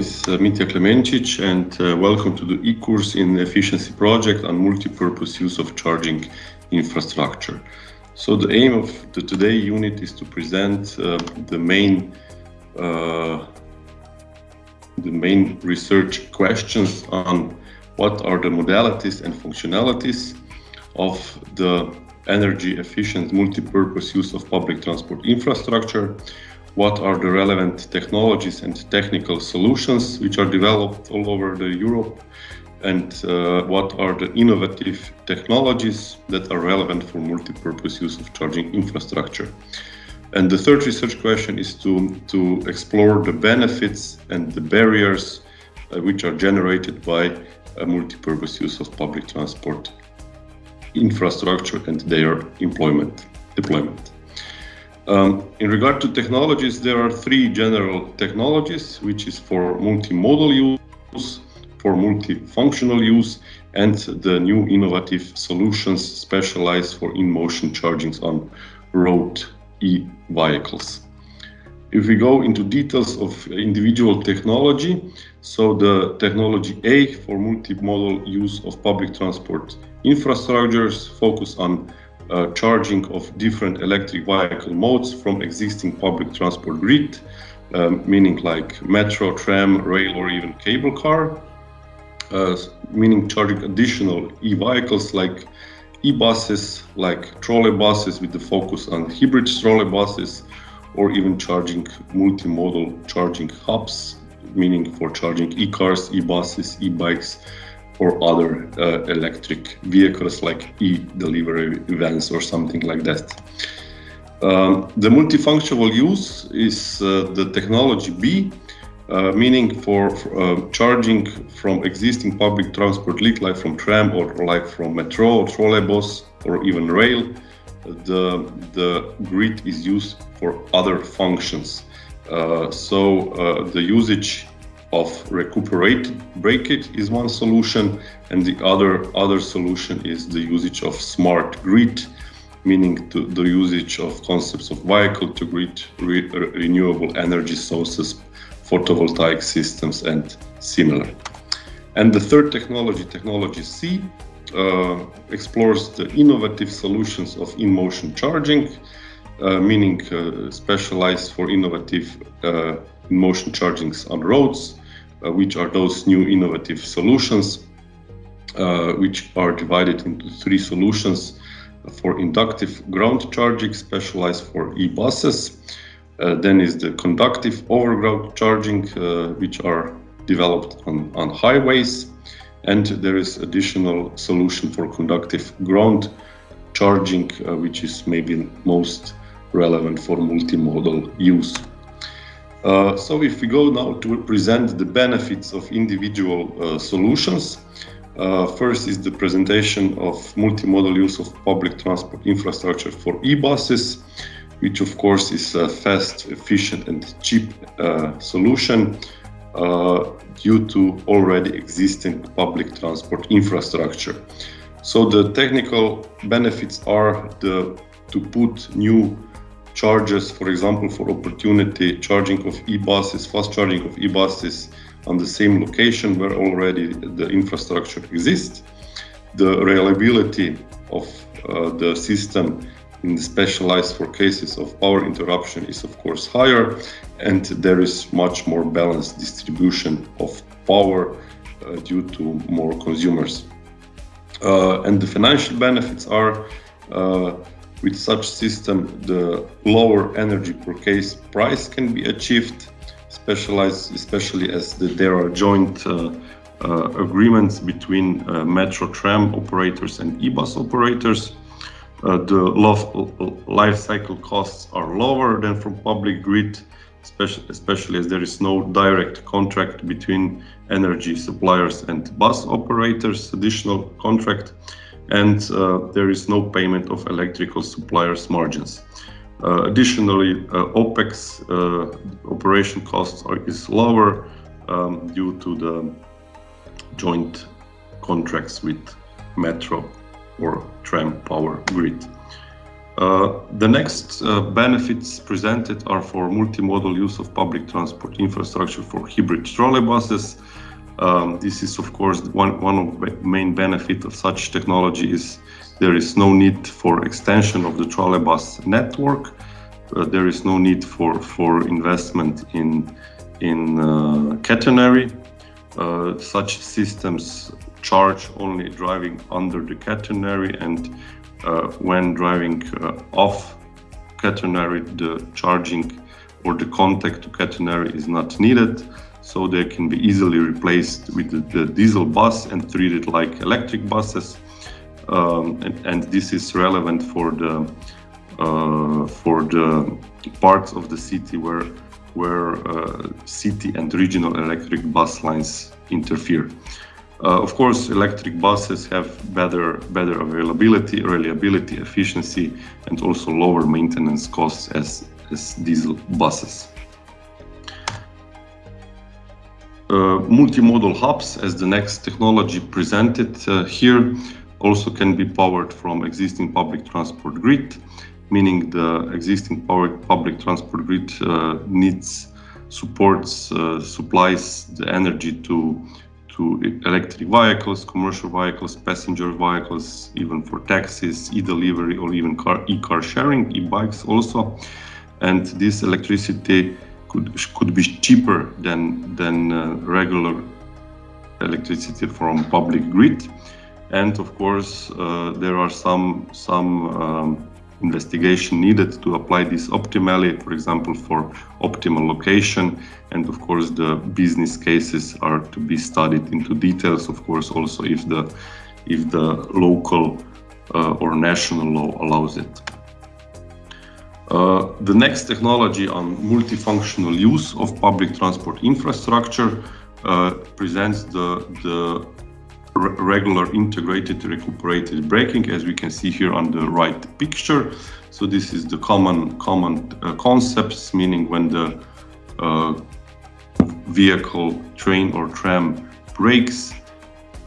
is uh, Mitja Klemencic and uh, welcome to the e-course in efficiency project on multi-purpose use of charging infrastructure. So the aim of the today unit is to present uh, the main uh, the main research questions on what are the modalities and functionalities of the energy efficient multi-purpose use of public transport infrastructure, what are the relevant technologies and technical solutions which are developed all over the Europe, and uh, what are the innovative technologies that are relevant for multi-purpose use of charging infrastructure. And the third research question is to, to explore the benefits and the barriers uh, which are generated by a multi-purpose use of public transport infrastructure and their employment, deployment. Um, in regard to technologies, there are three general technologies, which is for multimodal use, for multifunctional use, and the new innovative solutions specialized for in-motion chargings on road e-vehicles. If we go into details of individual technology, so the technology A for multimodal use of public transport infrastructures focus on uh, charging of different electric vehicle modes from existing public transport grid, um, meaning like metro, tram, rail, or even cable car, uh, meaning charging additional e-vehicles like e-buses, like trolley buses with the focus on hybrid trolley buses, or even charging multimodal charging hubs, meaning for charging e-cars, e-buses, e-bikes, or other uh, electric vehicles like e-delivery vans or something like that. Um, the multifunctional use is uh, the technology B, uh, meaning for, for uh, charging from existing public transport like from tram or, or like from metro or trolleybus or even rail. The, the grid is used for other functions. Uh, so uh, the usage of recuperated breakage is one solution and the other other solution is the usage of smart grid meaning to the usage of concepts of vehicle to grid re renewable energy sources photovoltaic systems and similar. And the third technology technology c uh, explores the innovative solutions of in-motion charging uh, meaning uh, specialized for innovative uh, in-motion chargings on roads which are those new innovative solutions, uh, which are divided into three solutions for inductive ground charging specialized for e-buses. Uh, then is the conductive overground charging, which are developed on, on highways. And there is additional solution for conductive ground charging, uh, which is maybe most relevant for multimodal use. Uh, so if we go now to present the benefits of individual uh, solutions, uh, first is the presentation of multimodal use of public transport infrastructure for e-buses, which of course is a fast, efficient and cheap uh, solution uh, due to already existing public transport infrastructure. So the technical benefits are the, to put new charges, for example, for opportunity charging of e-buses, fast charging of e-buses on the same location where already the infrastructure exists. The reliability of uh, the system in the specialized for cases of power interruption is of course higher and there is much more balanced distribution of power uh, due to more consumers. Uh, and the financial benefits are uh, with such system, the lower energy per case price can be achieved, especially as the, there are joint uh, uh, agreements between uh, metro tram operators and e-bus operators. Uh, the life cycle costs are lower than from public grid, especially, especially as there is no direct contract between energy suppliers and bus operators, additional contract and uh, there is no payment of electrical suppliers margins. Uh, additionally, uh, OPEX operation costs are, is lower um, due to the joint contracts with Metro or tram power grid. Uh, the next uh, benefits presented are for multimodal use of public transport infrastructure for hybrid trolleybuses. Um, this is, of course, one, one of the main benefit of such technology is there is no need for extension of the trolleybus network. Uh, there is no need for, for investment in, in uh, catenary. Uh, such systems charge only driving under the catenary and uh, when driving uh, off catenary, the charging or the contact to catenary is not needed. So they can be easily replaced with the, the diesel bus and treated like electric buses. Um, and, and, this is relevant for the uh, for the parts of the city where where uh, city and regional electric bus lines interfere. Uh, of course, electric buses have better, better availability, reliability, efficiency, and also lower maintenance costs as, as diesel buses. Multimodal hubs, as the next technology presented uh, here, also can be powered from existing public transport grid, meaning the existing public transport grid uh, needs supports, uh, supplies the energy to to electric vehicles, commercial vehicles, passenger vehicles, even for taxis, e-delivery, or even car, e-car sharing, e-bikes also. And this electricity could could be cheaper than than uh, regular electricity from public grid. And of course, uh, there are some some um, investigation needed to apply this optimally, for example, for optimal location. And of course, the business cases are to be studied into details, of course, also if the, if the local uh, or national law allows it. Uh, the next technology on multifunctional use of public transport infrastructure uh, presents the, the regular integrated recuperated braking as we can see here on the right picture. So this is the common common uh, concepts meaning when the uh, vehicle, train or tram brakes,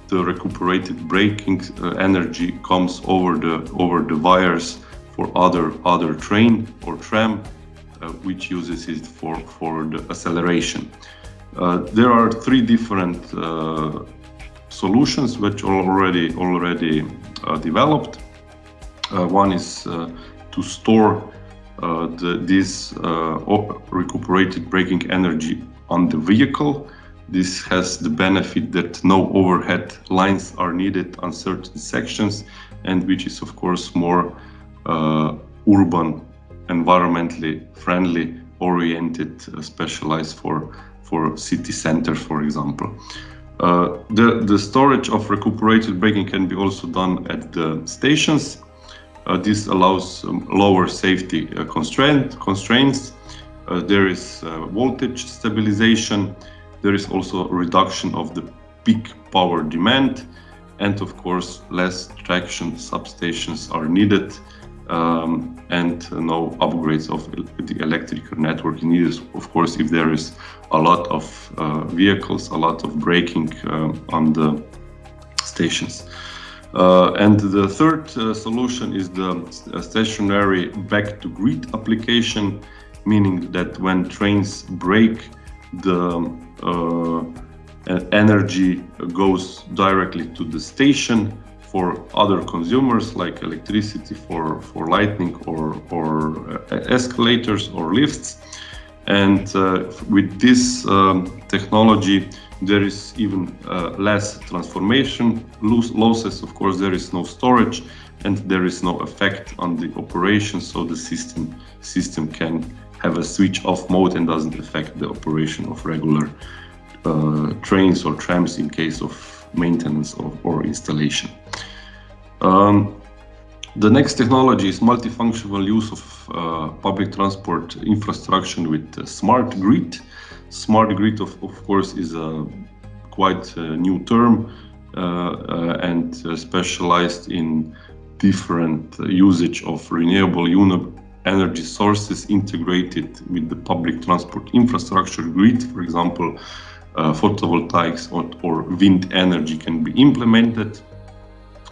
the recuperated braking uh, energy comes over the over the wires for other other train or tram uh, which uses it for for the acceleration. Uh, there are three different uh, solutions which are already already uh, developed. Uh, one is to store the, this recuperated braking energy on the vehicle. This has the benefit that no overhead lines are needed on certain sections and which is of course more urban, environmentally friendly, oriented, specialized for, for city centers, for example. Uh, the, the storage of recuperated braking can be also done at the stations. Uh, this allows um, lower safety uh, constraint, constraints. Uh, there is uh, voltage stabilization. There is also reduction of the peak power demand. And of course, less traction substations are needed um, and no upgrades of the electrical network needed. Of course, if there is a lot of uh, vehicles, a lot of braking uh, on the stations. Uh, and the third uh, solution is the stationary back to grid application, meaning that when trains brake, the uh, energy goes directly to the station for other consumers like electricity for, for lighting or, or uh, escalators or lifts. And uh, with this um, technology, there is even uh, less transformation losses. Of course, there is no storage and there is no effect on the operation. So the system, system can have a switch off mode and doesn't affect the operation of regular uh, trains or trams in case of maintenance or, or installation. Um, the next technology is multifunctional use of uh, public transport infrastructure with uh, smart grid. Smart grid, of, of course, is a quite a new term uh, uh and uh, specialized in different usage of renewable energy sources integrated with the public transport infrastructure grid. For example, uh, photovoltaics or, or, wind energy can be implemented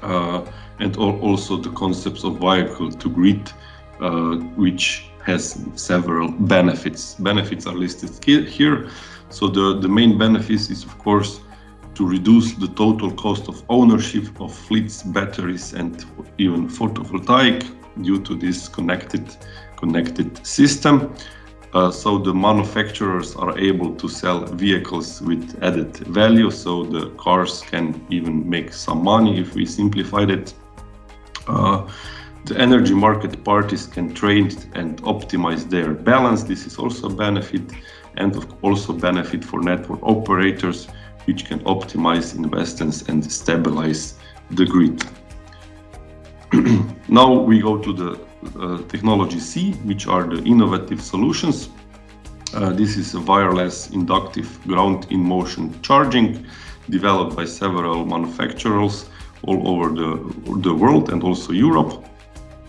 uh, and also the concepts of vehicle to grid uh, which has several benefits. Benefits are listed here. So the, the main benefits is, of course, to reduce the total cost of ownership of fleets, batteries, and even photovoltaic due to this connected, connected system. Uh, so the manufacturers are able to sell vehicles with added value, so the cars can even make some money if we simplified it. Uh, the energy market parties can trade and optimize their balance. This is also a benefit and also benefit for network operators, which can optimize investments and stabilize the grid. now we go to the technology C, which are the innovative solutions. Uh, this is a wireless inductive ground in motion charging developed by several manufacturers all over the, the world and also Europe,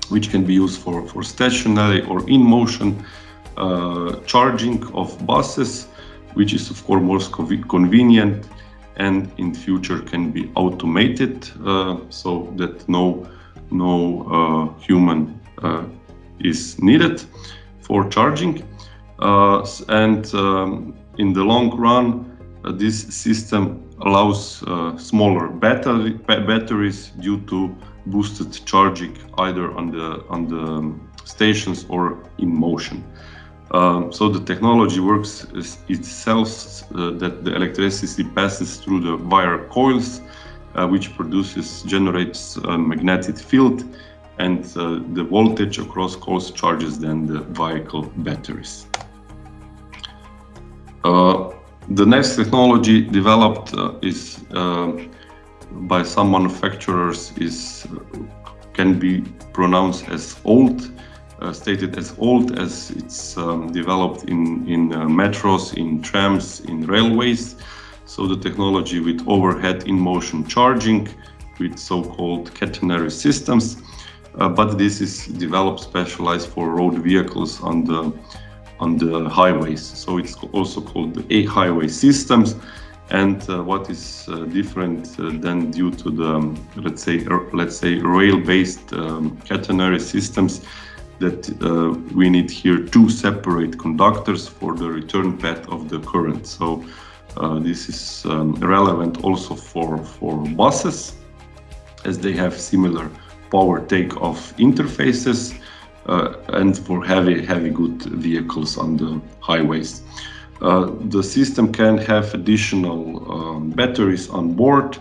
which can be used for, for stationary or in motion uh, charging of buses, which is of course most convenient and in future can be automated uh, so that no no uh, human uh, is needed for charging. Uh, and um, in the long run, this system allows smaller battery, batteries due to boosted charging either on the on the stations or in motion. Um, so the technology works itself uh, that the electricity passes through the wire coils, uh, which produces generates a magnetic field and uh, the voltage across coils charges then the vehicle batteries. Uh, the next technology developed uh, is uh, by some manufacturers is can be pronounced as old, uh, stated as old as it's um, developed in, in uh, metros, in trams, in railways. So the technology with overhead in-motion charging with so-called catenary systems uh, but this is developed specialized for road vehicles on the on the highways. So it's also called the e-highway systems. And uh, what is uh, different uh, than due to the um, let's say let's say rail-based um, catenary systems that uh, we need here two separate conductors for the return path of the current. So uh, this is um, relevant also for for buses as they have similar power take-off interfaces uh, and for heavy, heavy good vehicles on the highways. Uh, the system can have additional um, batteries on board,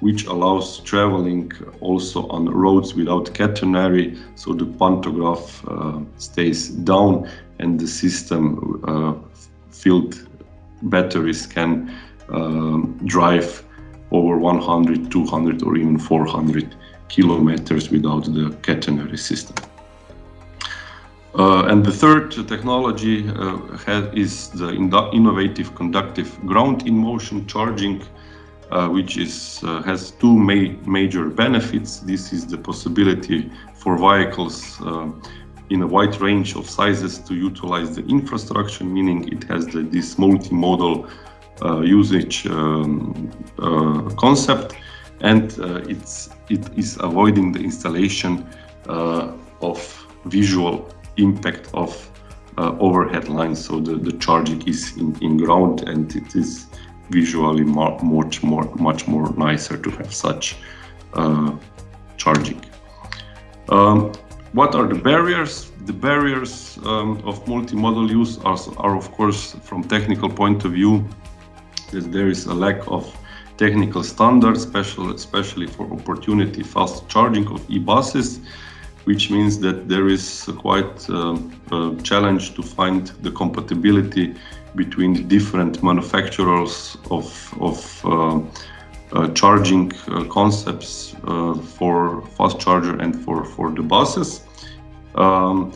which allows traveling also on roads without catenary, so the pantograph uh, stays down and the system uh, filled batteries can um, drive over 100, 200 or even 400 kilometers without the catenary system. Uh, and the third technology uh, has, is the innovative conductive ground in motion charging, uh, which is, uh, has two ma major benefits. This is the possibility for vehicles uh, in a wide range of sizes to utilize the infrastructure, meaning it has the, this multimodal uh, usage um, concept and uh, it's it is avoiding the installation uh, of visual impact of uh, overhead lines. So the, the charging is in, in ground and it is visually much more much more nicer to have such uh, charging. Um, what are the barriers? The barriers um, of multimodal use are, are of course from technical point of view that there is a lack of technical standards, special, especially for opportunity fast charging of e-buses, which means that there is quite uh, a challenge to find the compatibility between different manufacturers of, of uh, uh, charging uh, concepts uh, for fast charger and for, for the buses. Um,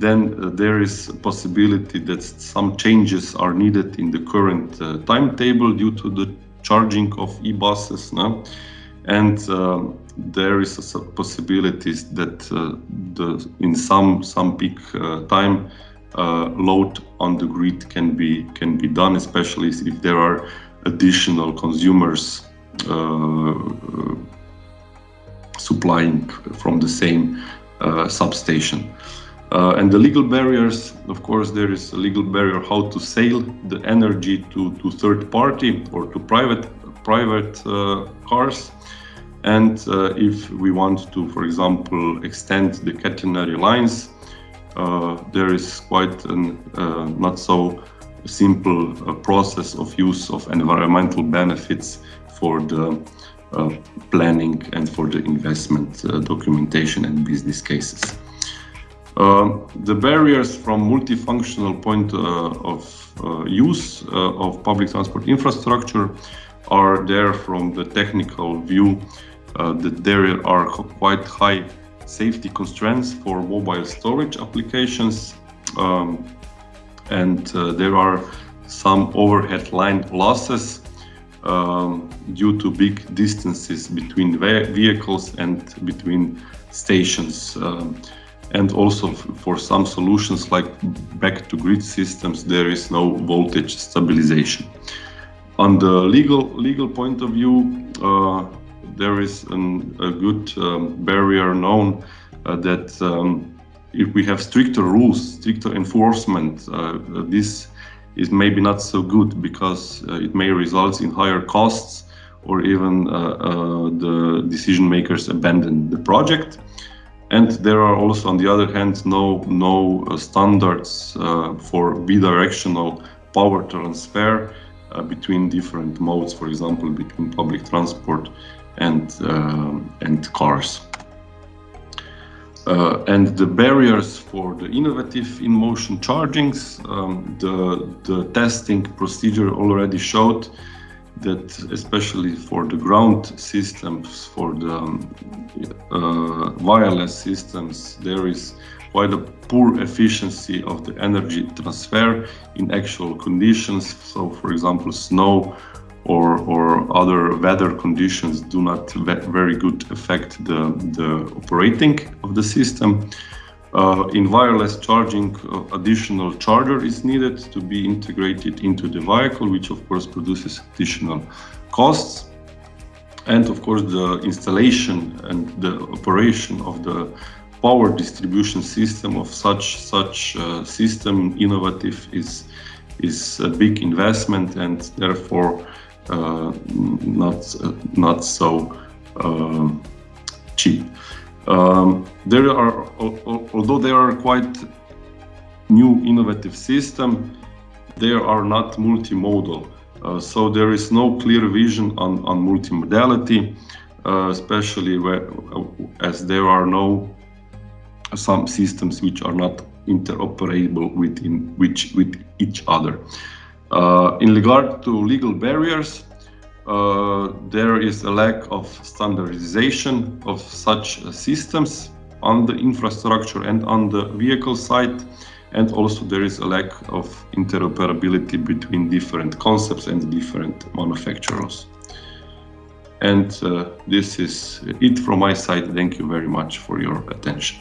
then there is a possibility that some changes are needed in the current timetable due to the charging of e-buses no? and uh, there is a possibility that uh, the, in some some peak uh, time load on the grid can be can be done especially if there are additional consumers supplying from the same uh, substation Uh, and the legal barriers, of course, there is a legal barrier how to sell the energy to, to third party or to private private uh, cars. And uh, if we want to, for example, extend the catenary lines, uh, there is quite an uh, not so simple uh, process of use of environmental benefits for the planning and for the investment documentation and business cases. Uh, the barriers from multifunctional point uh, of uh, use of public transport infrastructure are there from the technical view that there are quite high safety constraints for mobile storage applications um, and uh, there are some overhead line losses um, due to big distances between vehicles and between stations. Um, and also for some solutions like back to grid systems, there is no voltage stabilization. On the legal legal point of view, uh, there is an, a good um, barrier known uh, that um, if we have stricter rules, stricter enforcement, uh, this is maybe not so good because uh, it may result in higher costs or even uh, uh, the decision makers abandon the project. And there are also, on the other hand, no, no uh, standards uh, for bidirectional power transfer uh, between different modes, for example, between public transport and, and cars. Uh, and the barriers for the innovative in-motion chargings, um, the, the testing procedure already showed that especially for the ground systems, for the um, uh, wireless systems, there is quite a poor efficiency of the energy transfer in actual conditions. So, for example, snow or, or other weather conditions do not very good affect the, the operating of the system. Uh, in wireless charging, uh, additional charger is needed to be integrated into the vehicle, which of course produces additional costs. And of course, the installation and the operation of the power distribution system of such such uh, system innovative is is a big investment and therefore uh, not uh, not so uh, cheap. Um, there are, although there are quite new innovative system, they are not multimodal. Uh, so there is no clear vision on, on multimodality, uh, especially where, uh, as there are no some systems which are not interoperable within which with each other. Uh, in regard to legal barriers, uh, there is a lack of standardization of such systems on the infrastructure and on the vehicle side and also there is a lack of interoperability between different concepts and different manufacturers. And uh, this is it from my side. Thank you very much for your attention.